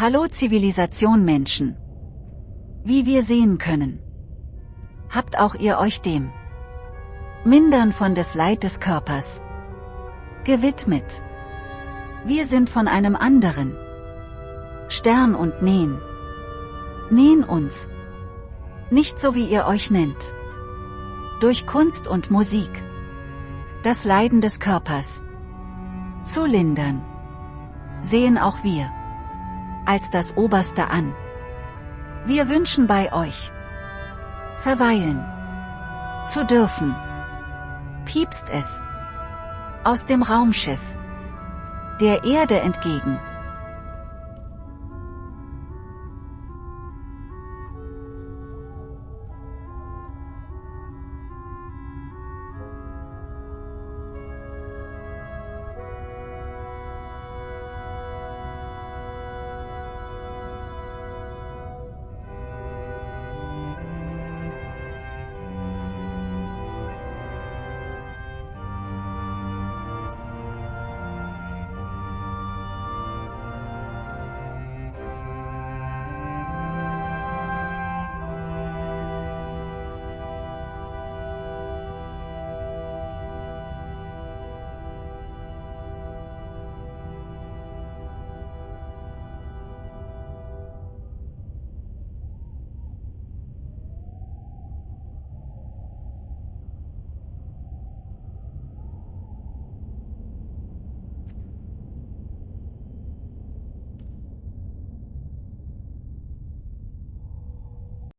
Hallo Zivilisation Menschen. Wie wir sehen können. Habt auch ihr euch dem Mindern von des Leid des Körpers gewidmet. Wir sind von einem anderen Stern und nähen. Nähen uns. Nicht so wie ihr euch nennt. Durch Kunst und Musik. Das Leiden des Körpers. Zu lindern. Sehen auch wir. Als das Oberste an. Wir wünschen bei euch. Verweilen. Zu dürfen. Piepst es. Aus dem Raumschiff. Der Erde entgegen.